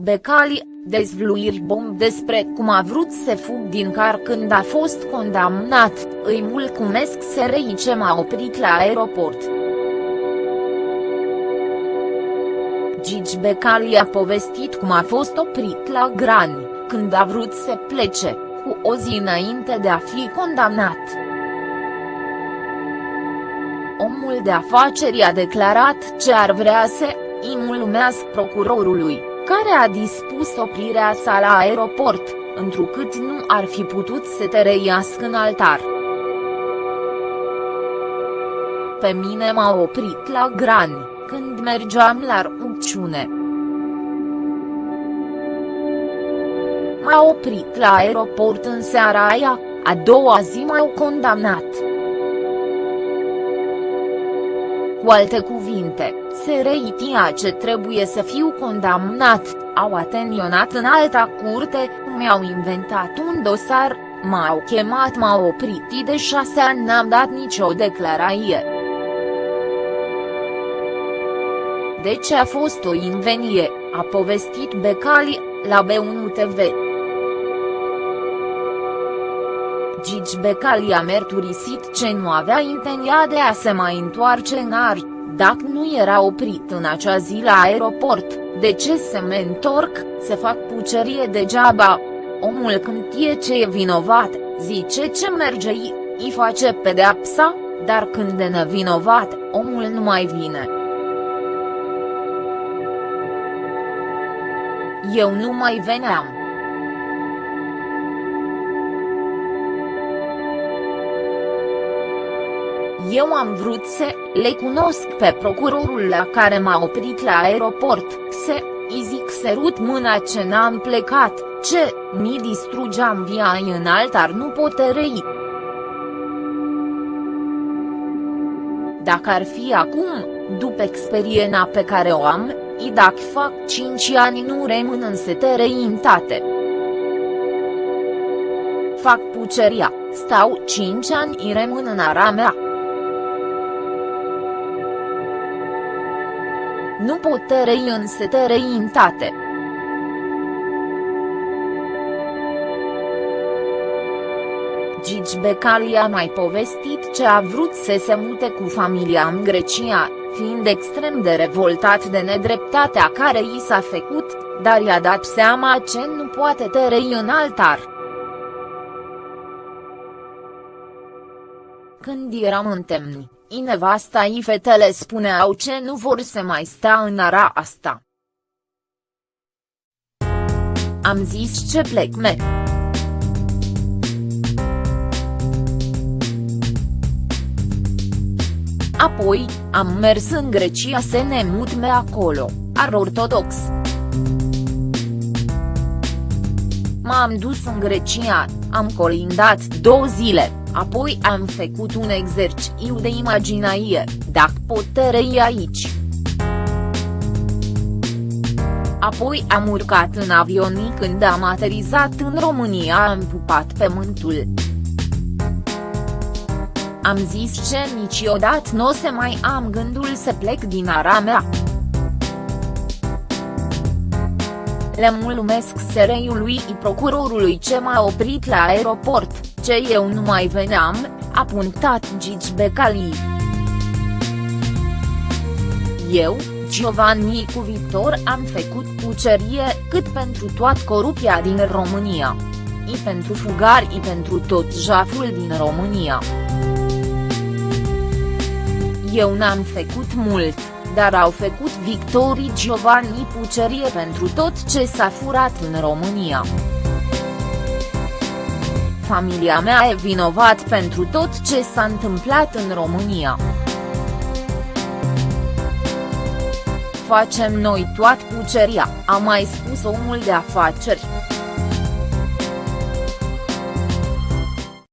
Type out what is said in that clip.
Becali, dezvluiri bomb despre cum a vrut să fug din car când a fost condamnat, îi mulțumesc SRI ce m-a oprit la aeroport. Gigi Becali a povestit cum a fost oprit la Grani, când a vrut să plece, cu o zi înainte de a fi condamnat. Omul de afaceri a declarat ce ar vrea să îi mulțumesc procurorului, care a dispus oprirea sa la aeroport, întrucât nu ar fi putut să te reiască în altar. Pe mine m-a oprit la Grani, când mergeam la rugciune. M-a oprit la aeroport în seara aia, a doua zi m-au condamnat. Cu alte cuvinte, se reitia ce trebuie să fiu condamnat, au atenționat în alta curte, mi-au inventat un dosar, m-au chemat m-au oprit de șase ani n-am dat nicio declarație. De ce a fost o invenie, a povestit Becali, la B1 TV. Gigi Becali a mărturisit ce nu avea intenția de a se mai întoarce în ar, dacă nu era oprit în acea zi la aeroport, de ce să mă întorc, să fac pucerie degeaba? Omul când e ce e vinovat, zice ce merge îi face pedeapsa, dar când e nevinovat, omul nu mai vine. Eu nu mai veneam. Eu am vrut să le cunosc pe procurorul la care m-a oprit la aeroport, să îi zic sărut mâna ce n-am plecat, ce mi distrugeam via în altar nu poterei. Dacă ar fi acum, după experiența pe care o am, i dacă fac 5 ani nu rămân în setereitate. Fac puceria, stau 5 ani i rămân în ara mea. Nu pot tărei în setereitate. Gigi Becali a mai povestit ce a vrut să se mute cu familia în Grecia, fiind extrem de revoltat de nedreptatea care i s-a făcut, dar i-a dat seama ce nu poate tărei în altar. Când eram în temni, nevasta i fetele spuneau ce nu vor să mai sta în ara asta. Am zis ce plec me. Apoi, am mers în Grecia să ne mutme acolo, ar ortodox. M-am dus în Grecia, am colindat două zile, apoi am făcut un exercițiu de imaginație, dacă pot tărei aici. Apoi am urcat în avion când am aterizat în România am pupat pământul. Am zis ce niciodată nu o să mai am gândul să plec din ara mea. Le mulțumesc SRI-ului procurorului ce m-a oprit la aeroport, ce eu nu mai veneam, a punctat Gigi Becali. Eu, Giovanni cu Victor am făcut cucerie, cât pentru toată corupția din România. I pentru fugari i pentru tot jaful din România. Eu n-am făcut mult, dar au făcut Victorii Giovanni Pucerie pentru tot ce s-a furat în România. Familia mea e vinovat pentru tot ce s-a întâmplat în România. Facem noi toată puceria, a mai spus omul de afaceri.